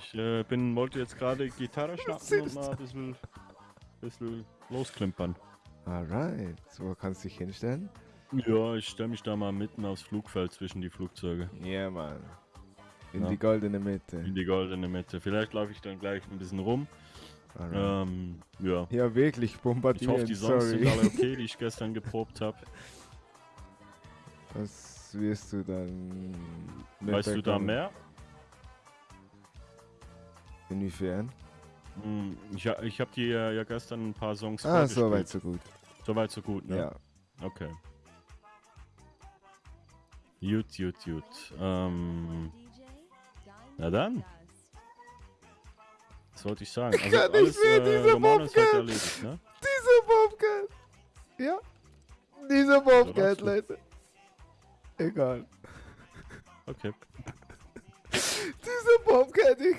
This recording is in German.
Ich äh, bin, wollte jetzt gerade Gitarre schnappen und mal ein bisschen, bisschen losklimpern. Alright. So, kannst du dich hinstellen? Ja, ich stelle mich da mal mitten aufs Flugfeld zwischen die Flugzeuge. Ja, Mann. In Ja. die goldene Mitte. In die goldene Mitte. Vielleicht laufe ich dann gleich ein bisschen rum. Alright. Ähm, ja. ja, wirklich, Ich bombardieren. hoffe, die Songs sorry. sind alle okay, die ich gestern geprobt habe. Das wirst du dann. Weißt du da mehr? Inwiefern? Hm, Ich, ich habe dir ja gestern ein paar Songs Ah, so weit, so gut. Soweit, so gut, ne? Ja. Okay. Gut, gut, gut. Ähm, na dann. Was wollte ich sagen? Also kann nicht alles mehr, äh, ist heute Bobcat. erledigt, ne? Dieser Bobcat! Ja. Dieser Bobcat. Leute. Egal. Okay. Dieser Bobcat, ich